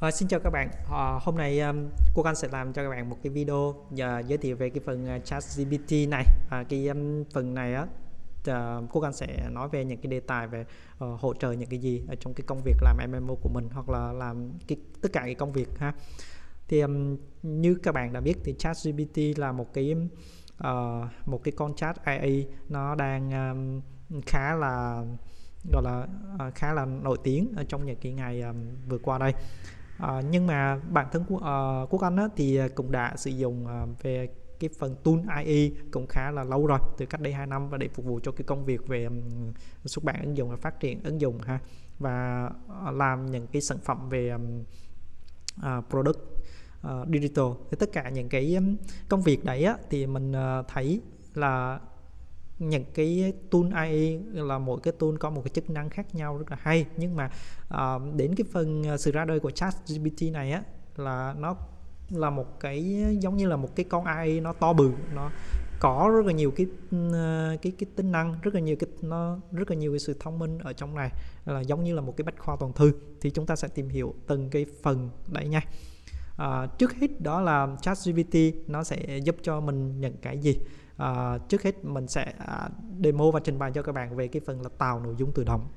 À, xin chào các bạn. À, hôm nay um, cô Anh sẽ làm cho các bạn một cái video uh, giới thiệu về cái phần uh, ChatGPT này. À, cái um, phần này á uh, cô Anh sẽ nói về những cái đề tài về uh, hỗ trợ những cái gì ở trong cái công việc làm MMO của mình hoặc là làm cái tất cả cái công việc ha. Thì um, như các bạn đã biết thì ChatGPT là một cái uh, một cái con chat AI nó đang um, khá là gọi là uh, khá là nổi tiếng ở trong những cái ngày um, vừa qua đây à, nhưng mà bản thân của uh, quốc anh á, thì cũng đã sử dụng uh, về cái phần tool IE cũng khá là lâu rồi từ cách đây 2 năm và để phục vụ cho cái công việc về um, xuất bản ứng dụng và phát triển ứng dụng ha và uh, làm những cái sản phẩm về um, uh, product uh, digital. Thì tất cả những cái um, công việc đấy á, thì mình uh, thấy là những cái tool AI là mỗi cái tool có một cái chức năng khác nhau rất là hay. Nhưng mà uh, đến cái phần ờ, sự ra đời của chat GPT này á là nó là một cái giống như là một cái con AI nó to bự nó có rất là nhiều cái ờ, cái cái tính năng rất là nhiều cái nó rất là nhiều cái sự thông minh ở trong này là giống như là một cái bách khoa toàn thư. Thì chúng ta sẽ tìm hiểu từng cái phần đấy nha. À, trước hết đó là ChatGPT nó sẽ giúp cho mình những cái gì? À, trước hết mình sẽ à, demo và trình bày cho các bạn về cái phần là tạo nội dung tự động.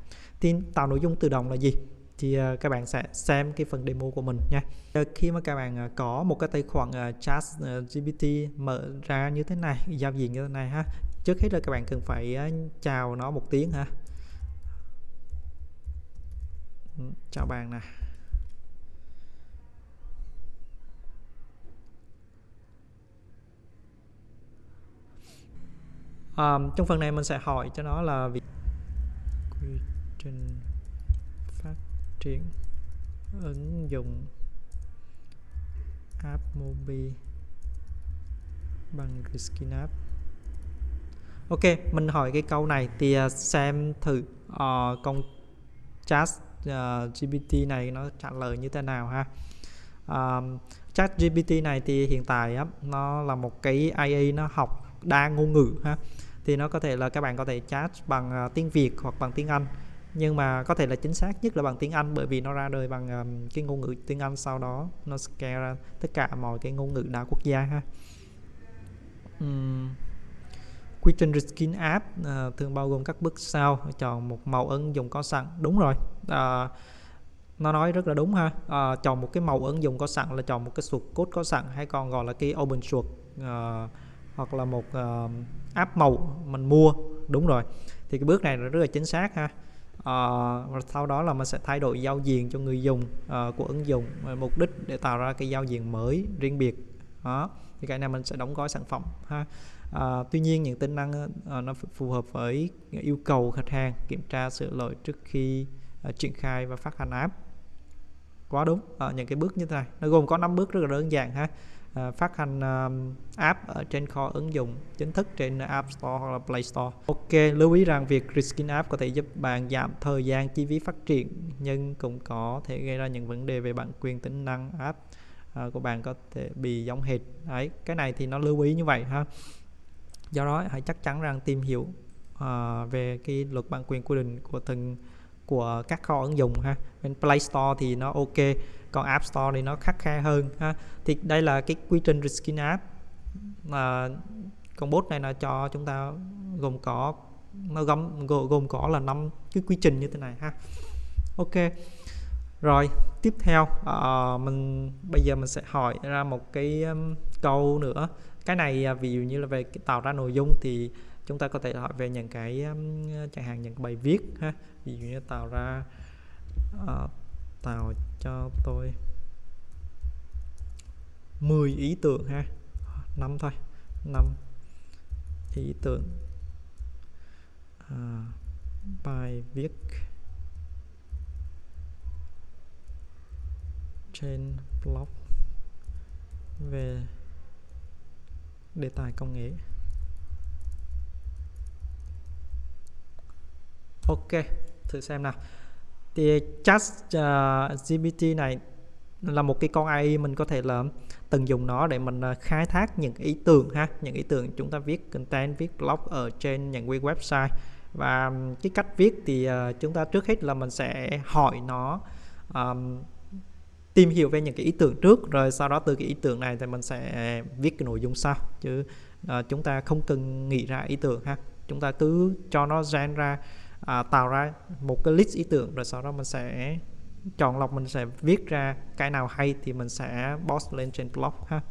Thì tạo nội dung tự động là gì? Thì uh, các bạn sẽ xem cái phần demo của mình nha. Uh, khi mà các bạn uh, có một cái tài khoản uh, chat uh, GPT mở ra như thế này giao diện như thế này ha trước hết là các bạn cần phải uh, chào nó một tiếng ha. Ừ, chào bạn nè. Um, trong phần này mình sẽ hỏi cho nó là việc quy trình phát triển ứng dụng app mobi bằng skin app ok mình hỏi cái câu này thì à, xem thử uh, con chat ờ, uh, GPT này nó trả lời như thế nào ha. Um, chat GPT này thì hiện tại á, nó là một cái AI nó học đa ngôn ngữ ha thì nó có thể là các bạn có thể chat bằng uh, tiếng Việt hoặc bằng tiếng Anh. Nhưng mà có thể là chính xác nhất là bằng tiếng Anh bởi vì nó ra đời bằng um, cái ngôn ngữ tiếng Anh sau đó nó scale ra tất cả mọi cái ngôn ngữ đa quốc gia ha. Um, quy trình reskin app uh, thường bao gồm các bước sau chọn một màu ứng dụng có sẵn. Đúng rồi uh, nó nói rất là đúng ha. À, chọn một cái màu ứng dụng có sẵn là chọn một cái source code có sẵn hay còn gọi là cái open source uh, hoặc là một uh, app màu mình mua. Đúng rồi. Thì cái bước này là rất là chính xác ha. Uh, và sau đó là mình sẽ thay đổi giao diện cho người dùng uh, của ứng dụng mục đích để tạo ra cái giao diện mới riêng biệt. Đó. Thì cái này mình sẽ đóng gói sản phẩm ha. À, tuy nhiên những tính năng à, nó phù hợp với yêu cầu khách hàng kiểm tra sự lỗi trước khi à, triển khai và phát hành app. Quá đúng. À, những cái bước như thế này nó gồm có 5 bước rất là đơn giản ha. Ờ, phát hành app ở trên kho ứng dụng chính thức trên App Store hoặc là Play Store. Ok, lưu ý rằng việc reskin app có thể giúp bạn giảm thời gian chi phí phát triển nhưng cũng có thể gây ra những vấn đề về bản quyền tính năng app ờ, của bạn có thể bị giống hệt. Đấy, cái này thì nó lưu ý như vậy ha. Do đó hãy chắc chắn rằng tìm hiểu uh, về cái luật bản quyền quy định của từng của các kho ứng dụng ha. Bên Play Store thì nó ok còn App Store thì nó khắc khe hơn ha. Thì đây là cái quy trình reskin app. Mà con bot này là cho chúng ta gồm có nó gồm gồm có là năm cái quy trình như thế này ha. Ok rồi tiếp theo uh, mình bây giờ mình sẽ hỏi ra một cái um, câu nữa. Cái này uh, ví dụ như là về tạo ra nội dung thì chúng ta có thể hỏi về những cái chẳng hạn những bài viết ha. Ví dụ như tạo ra uh, tạo cho tôi 10 ý tưởng ha. Năm thôi năm ý tưởng. À, bài viết trên blog về đề tài công nghệ. Ok thử xem nào. Thì chat ờ, uh, GPT này là một cái con AI mình có thể là từng dùng nó để mình ờ, khai thác những ý tưởng ha. Những ý tưởng chúng ta viết content viết blog ở trên những website. Và cái cách viết thì uh, chúng ta trước hết là mình sẽ hỏi nó um, tìm hiểu về những cái ý tưởng trước rồi sau đó từ cái ý tưởng này thì mình sẽ viết cái nội dung sau. Chứ uh, chúng ta không cần nghĩ ra ý tưởng ha. Chúng ta cứ cho nó gen ra à, tạo ra một cái list ý tưởng rồi sau đó mình sẽ chọn lọc mình sẽ viết ra cái nào hay thì mình sẽ post lên trên blog ha.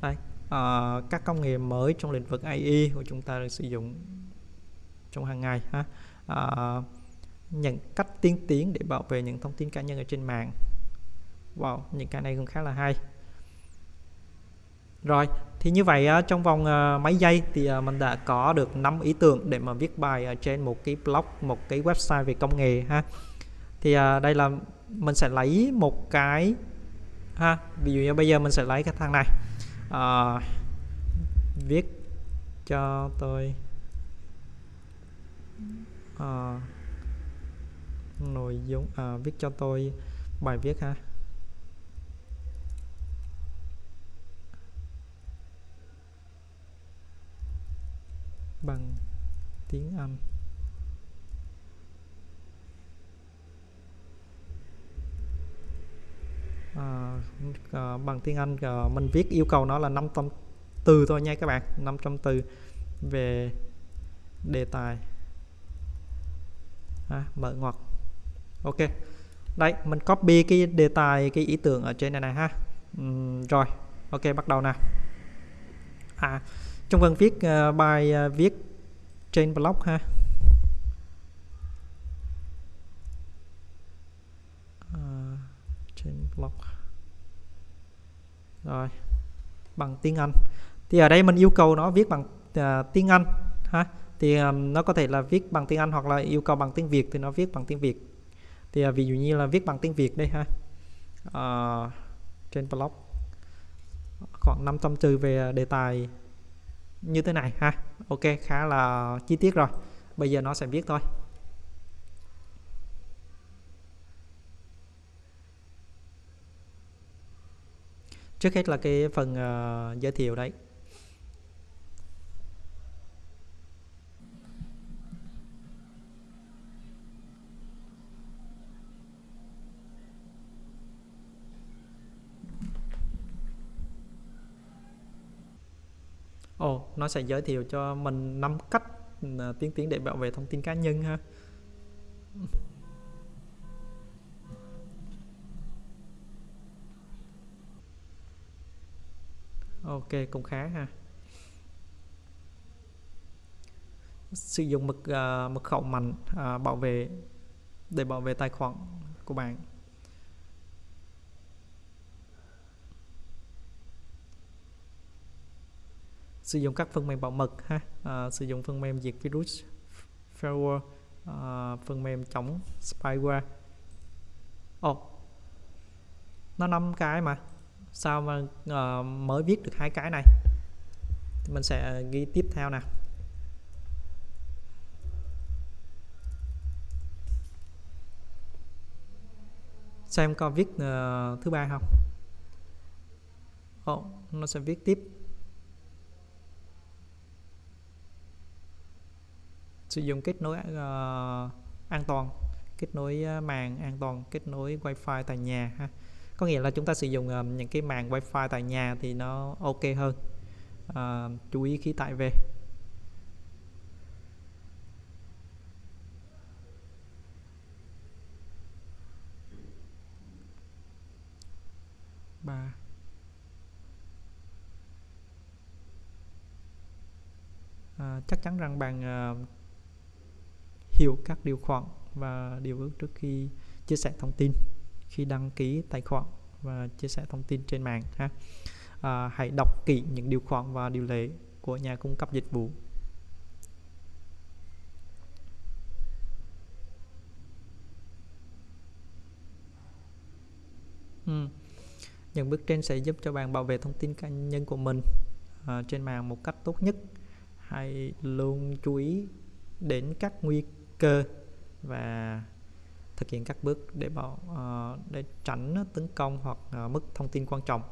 Đây à, các công nghệ mới trong lĩnh vực AI của chúng ta được sử dụng trong hàng ngày ha. À, những cách tiên tiến để bảo vệ những thông tin cá nhân ở trên mạng. Wow, những cái này cũng khá là hay rồi thì như vậy ờ, trong vòng ờ, mấy giây thì ờ, mình đã có được 5 ý tưởng để mà viết bài ở trên một cái blog một cái website về công nghệ ha. Thì đây là mình sẽ lấy một cái ha ví dụ như bây giờ mình sẽ lấy cái thằng này. À, viết cho tôi à, nội dung à, viết cho tôi bài viết ha. Bằng tiếng Anh à, à, bằng tiếng Anh à, mình viết yêu cầu nó là 500 từ thôi nha các bạn 500 từ về đề tài. À, mở ngoặc. Ok. Đây mình copy cái đề tài cái ý tưởng ở trên này này ha. Uhm, rồi ok bắt đầu nào à trong phần viết uh, bài uh, viết trên blog ha. Uh, trên blog. Rồi bằng tiếng Anh. Thì ở đây mình yêu cầu nó viết bằng uh, tiếng Anh ha. Thì um, nó có thể là viết bằng tiếng Anh hoặc là yêu cầu bằng tiếng Việt thì nó viết bằng tiếng Việt. Thì uh, ví dụ như là viết bằng tiếng Việt đây ha. Uh, trên blog. Khoảng 500 từ về đề tài như thế này ha. Ok khá là chi tiết rồi. Bây giờ nó sẽ viết thôi. Trước hết là cái phần uh, giới thiệu đấy Ồ, nó sẽ giới thiệu cho mình năm cách à, tiến tiến để bảo vệ thông tin cá nhân ha. Ok, cũng khá ha. Sử dụng mật uh, mật khẩu mạnh uh, bảo vệ để bảo vệ tài khoản của bạn. Sử dụng các phần mềm bảo mật ha. À, sử dụng phần mềm diệt virus firewall à, phần mềm chống spyware. Ồ oh, nó năm cái mà. Sao mà uh, mới viết được hai cái này? Mình sẽ ghi tiếp theo nè. Xem có viết uh, thứ ba không? Oh, nó sẽ viết tiếp. Sử dụng kết nối uh, an toàn kết nối ờ, mạng an toàn kết nối wifi tại nhà ha. Có nghĩa là chúng ta sử dụng uh, những cái mạng wifi tại nhà thì nó ok hơn. Uh, chú ý khi tải về ba. À, chắc chắn rằng bạn uh, hiểu các điều khoản và điều ước trước khi chia sẻ thông tin khi đăng ký tài khoản và chia sẻ thông tin trên mạng ha. À, hãy đọc kỹ những điều khoản và điều lệ của nhà cung cấp dịch vụ. Ừ. những bước trên sẽ giúp cho bạn bảo vệ thông tin cá nhân của mình à, trên mạng một cách tốt nhất. Hãy luôn chú ý đến các nguy cơ và thực hiện các bước để bảo uh, để tránh tấn công hoặc uh, mất thông tin quan trọng.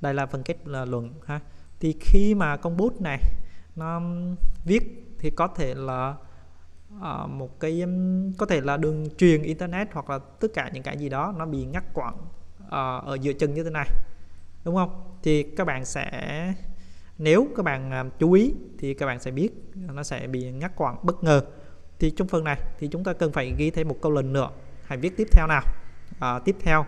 Đây là phần kết là luận ha. Thì khi mà con bút này nó viết thì có thể là uh, một cái um, có thể là đường truyền internet hoặc là tất cả những cái gì đó nó bị ngắt quãng uh, ở giữa chân như thế này đúng không? Thì các bạn sẽ nếu các bạn uh, chú ý thì các bạn sẽ biết nó sẽ bị ngắt quãng bất ngờ thì trong phần này thì chúng ta cần phải ghi thêm một câu lệnh nữa. Hãy viết tiếp theo nào. À, tiếp theo.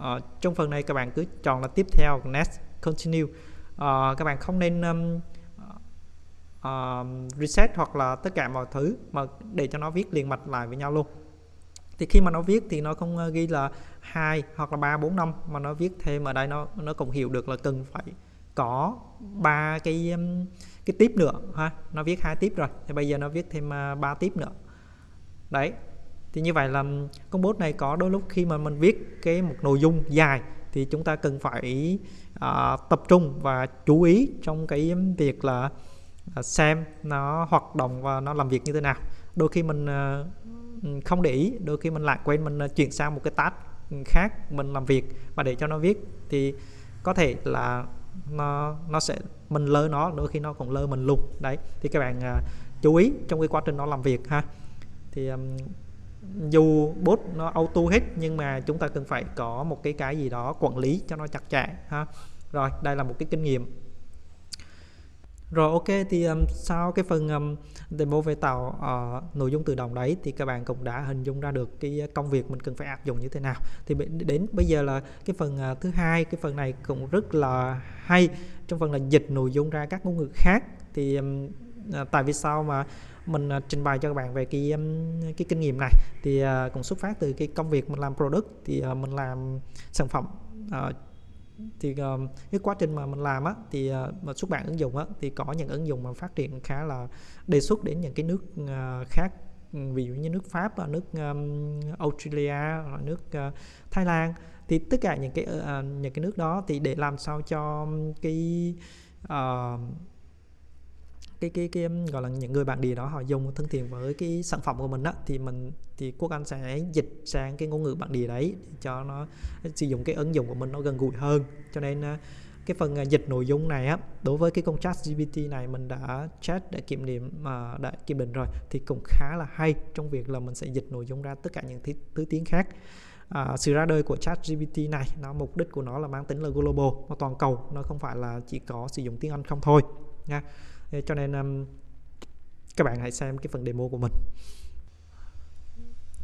À, trong phần này các bạn cứ chọn là tiếp theo next continue. À, các bạn không nên um, uh, reset hoặc là tất cả mọi thứ mà để cho nó viết liền mạch lại với nhau luôn. Thì khi mà nó viết thì nó không ờ, ghi là hai hoặc là ba bốn năm mà nó viết thêm ở đây nó nó cũng hiểu được là cần phải có ba cái um, cái tiếp nữa ha. Nó viết hai tiếp rồi thì bây giờ nó viết thêm à, ba tiếp nữa. Đấy thì như vậy là um, con bot này có đôi lúc khi mà mình viết cái một nội dung dài thì chúng ta cần phải uh, tập trung và chú ý trong cái um, việc là uh, xem nó hoạt động và nó làm việc như thế nào. Đôi khi mình uh, không để ý đôi khi mình lại quên mình chuyển sang một cái task khác mình làm việc và để cho nó viết thì có thể là nó nó sẽ mình lơ nó đôi khi nó còn lơ mình luôn. Đấy thì các bạn uh, chú ý trong cái quá trình nó làm việc ha. Thì um, dù bot nó auto hết nhưng mà chúng ta cần phải có một cái cái gì đó quản lý cho nó chặt chẽ ha. Rồi đây là một cái kinh nghiệm rồi ok thì um, sau cái phần um, demo về tạo uh, ờ, nội dung tự động đấy thì các bạn cũng đã hình dung ra được cái công việc mình cần phải áp dụng như thế nào. Thì đến bây giờ là cái phần uh, thứ hai cái phần này cũng rất là hay. Trong phần là dịch nội dung ra các ngôn ngữ khác thì um, ờ, tại vì sao mà mình uh, trình bày cho các bạn về cái um, cái kinh nghiệm này? Thì uh, cũng xuất phát từ cái công việc mình làm product thì uh, mình làm sản phẩm uh, thì uh, cái quá trình mà mình làm á thì uh, mà xuất bản ứng dụng á thì có những ứng dụng mà phát triển khá là đề xuất đến những cái nước uh, khác. Ừ, ví dụ như nước Pháp và nước um, Australia nước uh, Thái Lan. Thì tất cả những cái uh, những cái nước đó thì để làm sao cho cái uh, cái cái cái gọi là những người bạn địa đó họ dùng thân thiện với cái sản phẩm của mình á thì mình thì quốc anh sẽ dịch sang cái ngôn ngữ bản địa đấy cho nó sử dụng cái ứng dụng của mình nó gần gũi hơn. Cho nên à, cái phần à, dịch nội dung này á đối với cái công chat GPT này mình đã chat để kiểm điểm mà đã kiểm định rồi thì cũng khá là hay trong việc là mình sẽ dịch nội dung ra tất cả những thứ, thứ tiếng khác. À, sự ra đời của chat GPT này nó mục đích của nó là mang tính là global nó toàn cầu nó không phải là chỉ có sử dụng tiếng Anh không thôi nha cho nên um, các bạn hãy xem cái phần demo của mình.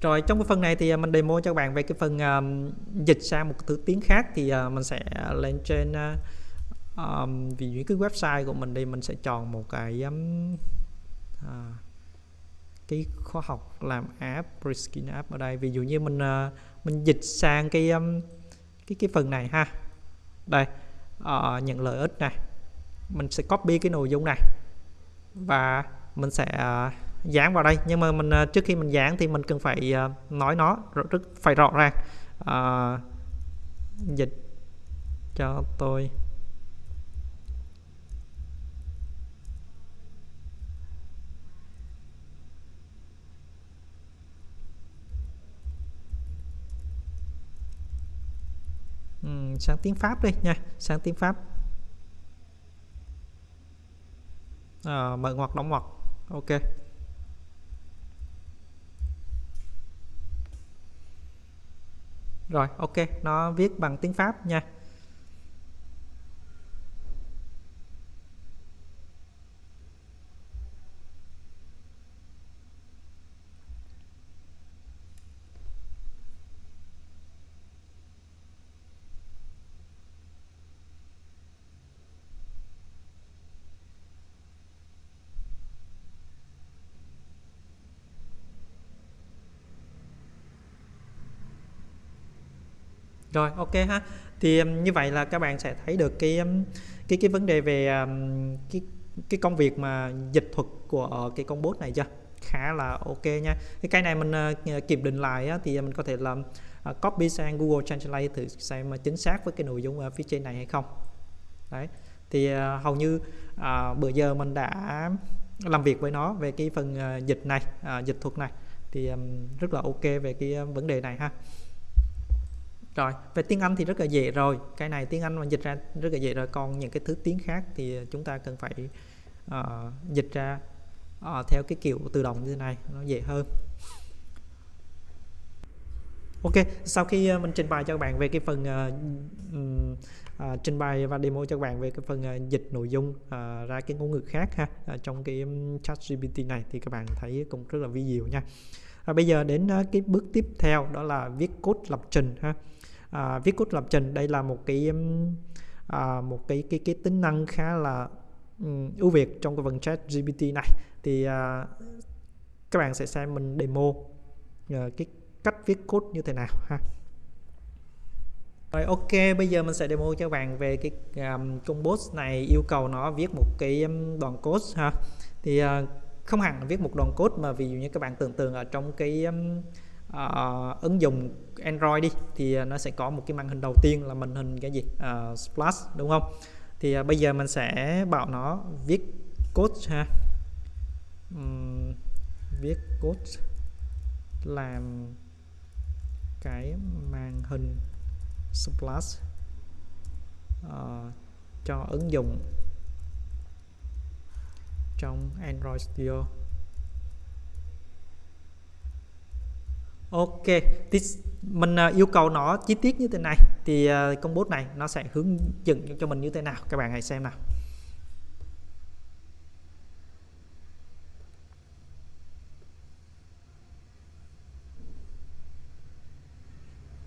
Rồi trong cái phần này thì à, mình demo cho các bạn về cái phần um, dịch sang một thứ tiếng khác thì uh, mình sẽ lên trên uh, um, vì những cái website của mình đi mình sẽ chọn một cái um, uh, cái khoa học làm app reskin app ở đây. Ví dụ như mình uh, mình dịch sang cái um, cái cái phần này ha. Đây uh, nhận lợi ích này. Mình sẽ copy cái nội dung này và mình sẽ ờ, dán vào đây. Nhưng mà mình ờ, trước khi mình dán thì mình cần phải ờ, nói nó rất phải rõ ràng. À, dịch cho tôi. Sang tiếng Pháp đi nha. Sang tiếng Pháp. À, mở ngoặc đóng ngoặc. Ok. Rồi ok. Nó viết bằng tiếng Pháp nha. Rồi ok ha. Thì um, như vậy là các bạn sẽ thấy được cái um, cái cái vấn đề về um, cái cái công việc mà dịch thuật của cái con bot này chưa? Khá là ok nha. Cái cái này mình ờ, ờ, kiểm định lại á, thì ờ, mình có thể làm à, copy sang Google Translate thử xem chính xác với cái nội dung ở phía trên này hay không. Đấy. Thì hầu như à, bữa giờ mình đã làm việc với nó về cái phần dịch này à, dịch thuật này. Thì um, rất là ok về cái vấn đề này ha rồi về tiếng Anh thì rất là dễ rồi cái này tiếng Anh mà dịch ra rất là dễ rồi còn những cái thứ tiếng khác thì chúng ta cần phải uh, dịch ra uh, theo cái kiểu tự động như thế này nó dễ hơn Ok, sau khi ờ, mình trình bày cho các bạn về cái phần uh, uh, trình bày và demo cho các bạn về cái phần uh, dịch nội dung uh, ra cái ngôn ngữ khác ha uh, trong cái chat GPT này thì các bạn thấy cũng rất là vi diệu nha. À, bây giờ đến uh, cái bước tiếp theo đó là viết code lập trình ha. À, viết code lập trình đây là một cái à, một cái cái cái tính năng khá là um, ưu việt trong cái phần chat GPT này. Thì à, các bạn sẽ xem mình demo à, cái cách viết code như thế nào ha. Rồi ok bây giờ mình sẽ demo cho các bạn về cái à, um, combo này yêu cầu nó viết một cái um, đoạn code ha. Thì uh, không hẳn viết một đoạn code mà ví dụ như các bạn tưởng tượng ở trong cái um, uh, ứng dụng Android đi thì ờ, nó sẽ có một cái màn hình đầu tiên là màn hình cái gì? Uh, splash đúng không? Thì uh, bây giờ mình sẽ bảo nó viết code ha. Um, viết code làm cái màn hình splash uh, cho ứng dụng trong Android Studio. Ok, mình uh, yêu cầu nó chi tiết như thế này. Thì à, uh, công bố này nó sẽ hướng dẫn cho mình như thế nào? Các bạn hãy xem nào.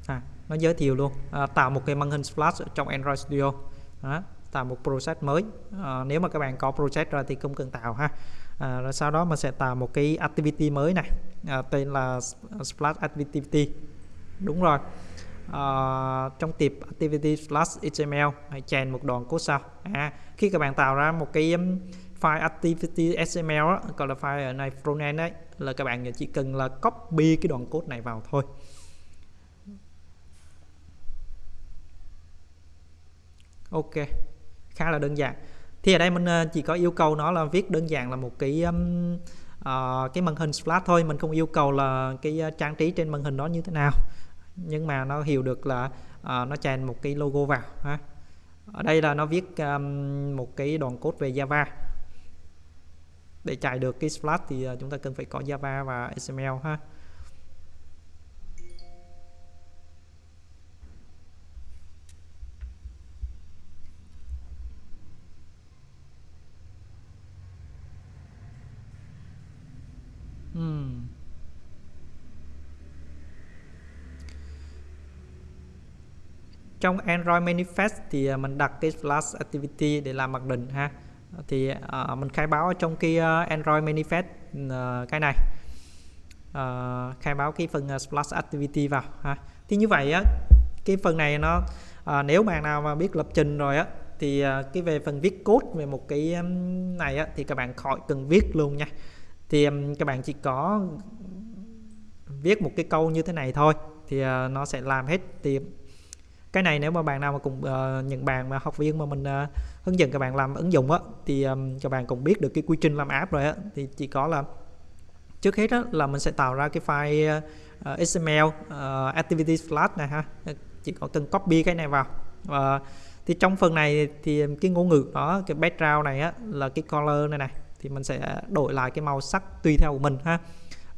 À, nó giới thiệu luôn. À, tạo một cái màn hình splash trong Android Studio. Đó, tạo một project mới. À, nếu mà các bạn có project rồi thì không cần tạo ha à, rồi sau đó mình sẽ tạo một cái activity mới này. À, tên là splash activity. Đúng rồi. À, trong tiệp activity slash html hãy chèn một đoạn code sau. À, khi các bạn tạo ra một cái um, file activity html đó, gọi là file ở này frontend đấy là các bạn chỉ cần là copy cái đoạn code này vào thôi. Ok. Khá là đơn giản thì ở đây mình ờ, chỉ có yêu cầu nó là viết đơn giản là một cái um, uh, cái màn hình splash thôi. Mình không yêu cầu là cái ờ, trang trí trên màn hình đó như thế nào. Nhưng mà nó hiểu được là uh, nó chèn một cái logo vào ha. Ở đây là nó viết um, một cái đoạn code về Java. Để chạy được cái splash thì chúng ta cần phải có Java và XML ha. Trong Android Manifest thì à, mình đặt cái Flash Activity để làm mặc định ha. Thì uh, mình khai báo ở trong cái uh, Android Manifest uh, cái này. Uh, khai báo cái phần uh, Activity vào ha. Thì như vậy á cái phần này nó uh, nếu bạn nào mà biết lập trình rồi á thì uh, cái về phần viết code về một cái um, này á thì các bạn khỏi cần viết luôn nha. Thì um, các bạn chỉ có viết một cái câu như thế này thôi thì uh, nó sẽ làm hết. Thì cái này nếu mà bạn nào mà cùng uh, những bạn mà học viên mà mình uh, hướng dẫn các bạn làm ứng dụng á thì um, các bạn cũng biết được cái quy trình làm app rồi á. Thì chỉ có là trước hết á, là mình sẽ tạo ra cái file ờ, uh, XML uh, activity flash này ha. Chỉ có cần copy cái này vào. Và uh, thì trong phần này thì cái ngôn ngữ đó cái background này á là cái color này này. Thì mình sẽ đổi lại cái màu sắc tùy theo của mình ha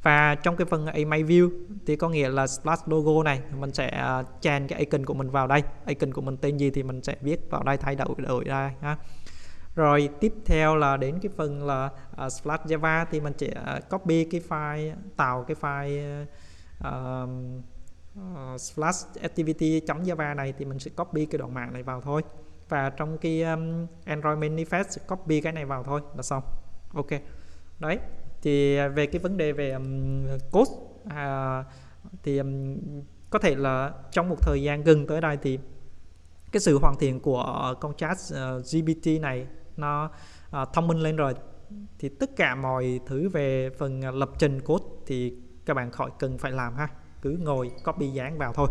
và trong cái phần email view thì có nghĩa là splash logo này mình sẽ à, chèn cái icon của mình vào đây. Icon của mình tên gì thì mình sẽ viết vào đây thay đổi đổi ra ha. Rồi tiếp theo là đến cái phần là uh, splash java thì mình sẽ à, copy cái file tạo cái file uh, uh, splash activity java này thì mình sẽ copy cái đoạn mạng này vào thôi. Và trong cái um, android manifest copy cái này vào thôi là xong. Ok. Đấy thì à, về cái vấn đề về um, code à, thì um, có thể là trong một thời gian gần tới đây thì cái sự hoàn thiện của con chat ờ, uh, GPT này nó uh, thông minh lên rồi. Thì tất cả mọi thứ về phần à, lập trình code thì các bạn khỏi cần phải làm ha. Cứ ngồi copy dán vào thôi.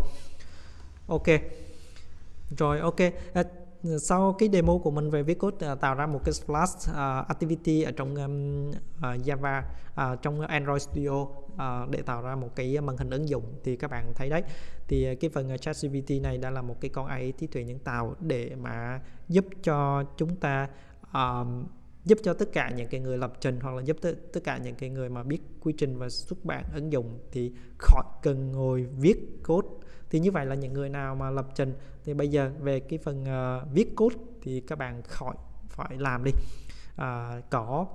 Ok. Rồi ok sau cái demo của mình về viết code uh, tạo ra một cái splash uh, activity ở trong um, uh, Java uh, trong Android Studio uh, để tạo ra một cái màn hình ứng dụng thì các bạn thấy đấy. Thì cái phần uh, ChatGPT này đã là một cái con AI trí tuệ nhân tạo để mà giúp cho chúng ta uh, giúp cho tất cả những cái người lập trình hoặc là giúp tất, tất cả những cái người mà biết quy trình và xuất bản ứng dụng thì khỏi cần ngồi viết code. Thì như vậy là những người nào mà lập trình thì bây giờ về cái phần uh, viết code thì các bạn khỏi phải làm đi. À, có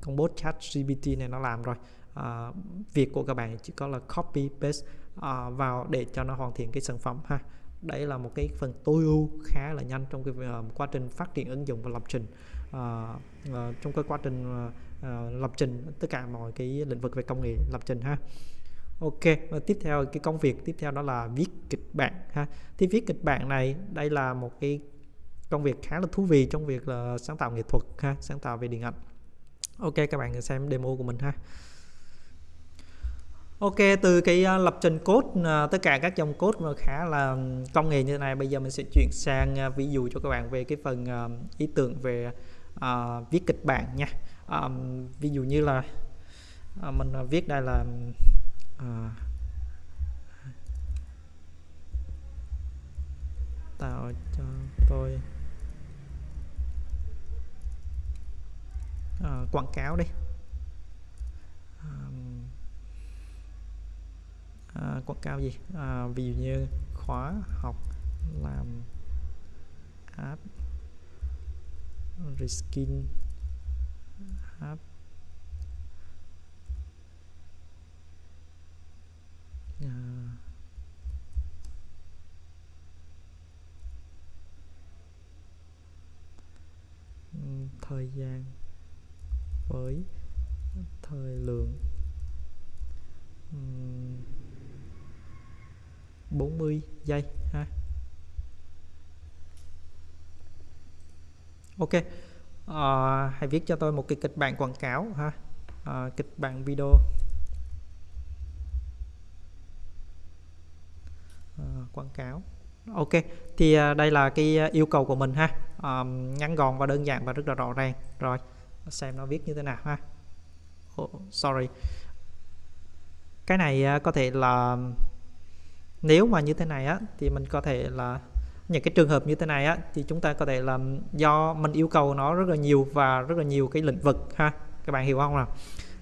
con bot chat GPT này nó làm rồi. À, việc của các bạn chỉ có là copy paste à, vào để cho nó hoàn thiện cái sản phẩm ha. Đấy là một cái phần tối ưu khá là nhanh trong cái uh, quá trình phát triển ứng dụng và lập trình uh, uh, trong cái quá trình uh, uh, lập trình tất cả mọi cái lĩnh vực về công nghệ lập trình ha. Ok và tiếp theo cái công việc tiếp theo đó là viết kịch bản ha. Thì viết kịch bản này đây là một cái công việc khá là thú vị trong việc là sáng tạo nghệ thuật ha sáng tạo về điện ảnh. Ok các bạn xem demo của mình ha. Ok, từ cái uh, lập trình code uh, tất cả các dòng code mà khá là công nghệ như thế này bây giờ mình sẽ chuyển sang uh, ví dụ cho các bạn về cái phần uh, ý tưởng về uh, viết kịch bản nha. Um, ví dụ như là uh, mình viết đây là uh, tạo cho tôi uh, quảng cáo đi. Um, à, quảng cáo gì? À, ví dụ như khóa học làm app reskin app à, ừ, thời gian với thời lượng. Ừ, 40 giây ha. Ok. À, hãy viết cho tôi một cái kịch bản quảng cáo ha. À, kịch bản video. À, quảng cáo. Ok thì à, đây là cái yêu cầu của mình ha. À, ngắn gọn và đơn giản và rất là rõ ràng. Rồi xem nó viết như thế nào ha. Oh, sorry. Cái này có thể là nếu mà như thế này á thì mình có thể là những cái trường hợp như thế này á thì chúng ta có thể là do mình yêu cầu nó rất là nhiều và rất là nhiều cái lĩnh vực ha. Các bạn hiểu không nào?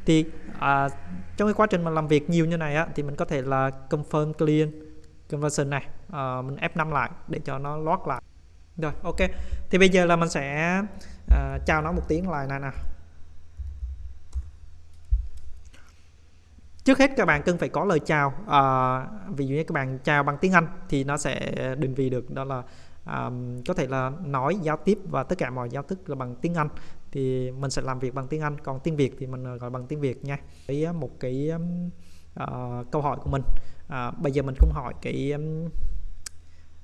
Thì à, trong cái quá trình mà làm việc nhiều như này á thì mình có thể là confirm client conversion này. À, mình F5 lại để cho nó lót lại. Rồi ok. Thì bây giờ là mình sẽ à, chào nó một tiếng lại này nè. Trước hết các bạn cần phải có lời chào. À, ví dụ như các bạn chào bằng tiếng Anh thì nó sẽ định vị được đó là à, có thể là nói giao tiếp và tất cả mọi giao thức là bằng tiếng Anh. Thì mình sẽ làm việc bằng tiếng Anh còn tiếng Việt thì mình gọi bằng tiếng Việt nha. Với à, một cái uh, câu hỏi của mình. Uh, bây giờ mình không hỏi cái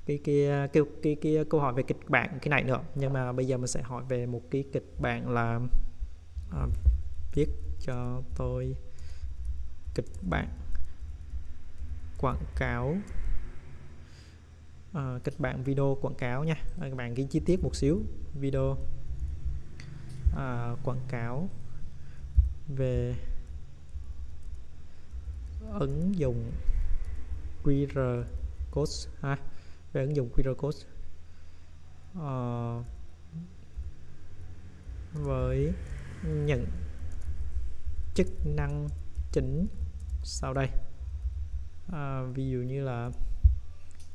cái cái, cái cái cái câu hỏi về kịch bản cái này nữa. Nhưng mà bây giờ mình sẽ hỏi về một cái kịch bản là uh, viết cho tôi kịch bản. Quảng cáo. À, kịch bản video quảng cáo nha. À, các bạn ghi chi tiết một xíu. Video. À, quảng cáo về ứng dụng QR code ha về ứng dụng QR code. À, với những chức năng chính sau đây. À, ví dụ như là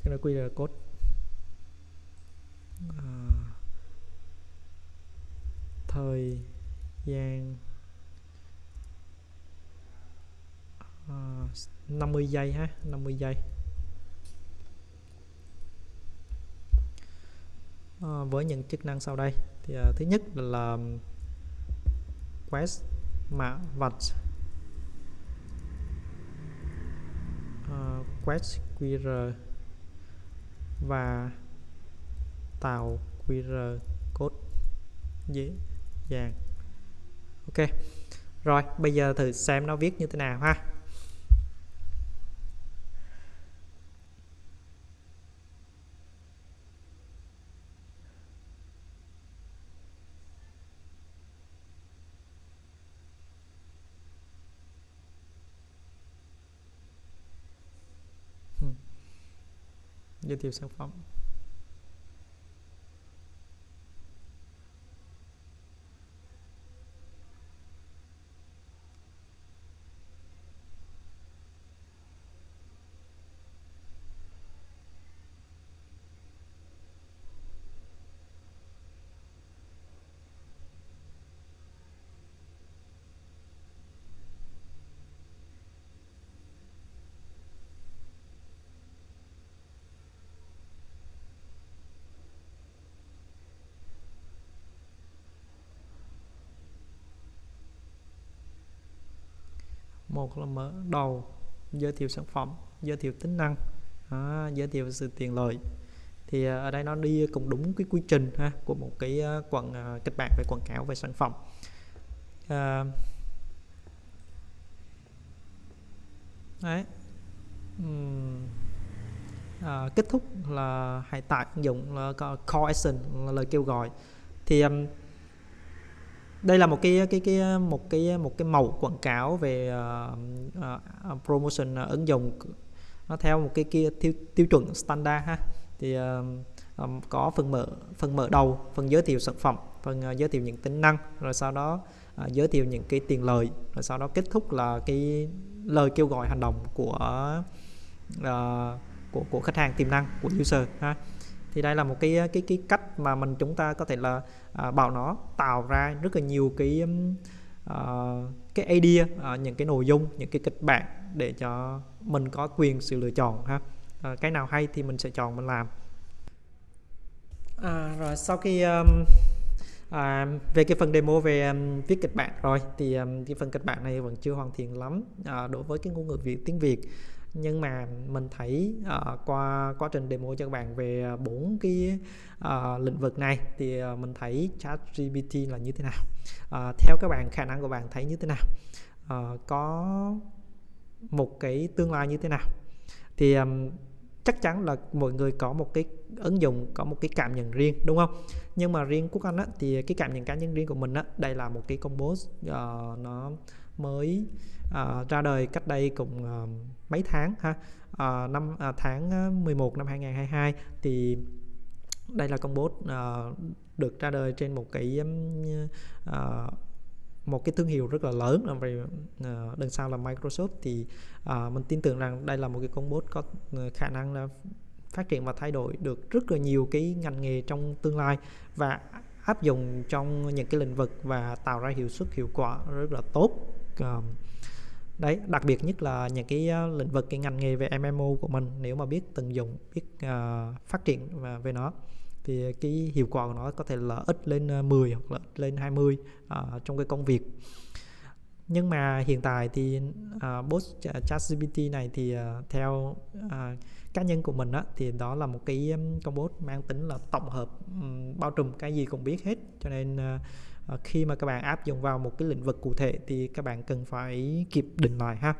cái là QR code. À, thời gian à, 50 giây ha 50 giây. À, với những chức năng sau đây. Thì à, thứ nhất là, là quest mã vạch. Uh, quét QR và tạo QR code dễ dàng. Ok rồi bây giờ thử xem nó viết như thế nào ha. Giới thiệu sản phẩm. Một là mở đầu giới thiệu sản phẩm giới thiệu tính năng à, giới thiệu sự tiện lợi. Thì à, ở đây nó đi cũng đúng cái quy trình ha của một cái à, quảng à, kịch bản về quảng cáo về sản phẩm. À, đấy. Uhm. à, kết thúc là hãy tải ứng dụng là call action là lời kêu gọi. Thì um, đây là một cái cái cái một cái một cái màu quảng cáo về uh, uh, promotion uh, ứng dụng. Nó theo một cái kia tiêu, tiêu chuẩn standard ha. Thì uh, um, có phần mở phần mở đầu phần giới thiệu sản phẩm phần uh, giới thiệu những tính năng rồi sau đó uh, giới thiệu những cái tiền lời rồi sau đó kết thúc là cái lời kêu gọi hành động của uh, của của khách hàng tiềm năng của user ha thì đây là một cái cái cái cách mà mình chúng ta có thể là à, bảo nó tạo ra rất là nhiều cái uh, cái idea uh, những cái nội dung những cái kịch bản để cho mình có quyền sự lựa chọn ha. Uh, cái nào hay thì mình sẽ chọn mình làm. À, rồi sau khi um, à, về cái phần demo về um, viết kịch bản rồi thì um, cái phần kịch bản này vẫn chưa hoàn thiện lắm à, đối với cái ngôn ngữ việt tiếng việt nhưng mà mình thấy uh, qua quá trình demo cho các bạn về bốn cái uh, lĩnh vực này thì uh, mình thấy chat GPT là như thế nào? Uh, theo các bạn khả năng của bạn thấy như thế nào? Uh, có một cái tương lai như thế nào? Thì um, chắc chắn là mọi người có một cái ứng dụng có một cái cảm nhận riêng đúng không? Nhưng mà riêng quốc anh á, thì cái cảm nhận cá nhân riêng của mình á, đây là một cái combo uh, nó mới uh, ra đời cách đây cũng uh, mấy tháng ha? À, năm à, tháng ờ, 11 năm 2022 thì đây là công bố uh, được ra đời trên một cái uh, một cái thương hiệu rất là lớn là về uh, đằng sau là Microsoft. Thì uh, mình tin tưởng rằng đây là một cái công bố có khả năng là phát triển và thay đổi được rất là nhiều cái ngành nghề trong tương lai và áp dụng trong những cái lĩnh vực và tạo ra hiệu suất hiệu quả rất là tốt. Uh, đấy đặc biệt nhất là những cái ờ, lĩnh vực cái ngành nghề về MMO của mình nếu mà biết tận dụng biết uh, phát triển và về nó thì cái hiệu quả của nó có thể là ít lên ờ, 10 hoặc là ít lên 20 uh, trong cái công việc. Nhưng mà hiện tại thì uh, bot ChatGPT này thì uh, theo uh, cá nhân của mình á, thì đó là một cái con bot mang tính là tổng hợp um, bao trùm cái gì cũng biết hết. Cho nên uh, Ờ, khi mà các bạn áp dụng vào một cái lĩnh vực cụ thể thì các bạn cần phải kịp định lại ha.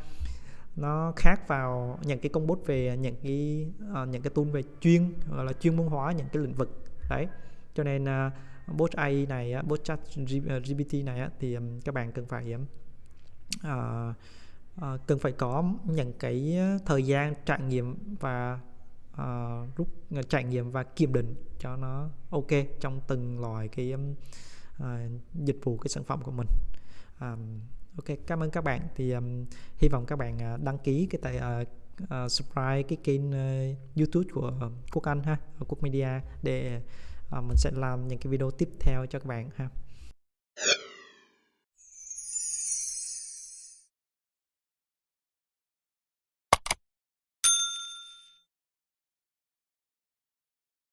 Nó khác vào những cái công bố về những cái uh, những cái tool về chuyên gọi là chuyên môn hóa những cái lĩnh vực. Đấy cho nên ờ, uh, bot AI này bot chat GPT này uh, thì um, các bạn cần phải uh, uh, cần phải có những cái thời gian trải nghiệm và uh, rút trải nghiệm và kiểm định cho nó ok trong từng loại cái um, à, dịch vụ cái sản phẩm của mình. À, ok cảm ơn các bạn. Thì um, hy vọng các bạn uh, đăng ký cái tại uh, à, uh, à, subscribe cái kênh uh, youtube của uh, quốc anh ha quốc media để uh, mình sẽ làm những cái video tiếp theo cho các bạn ha.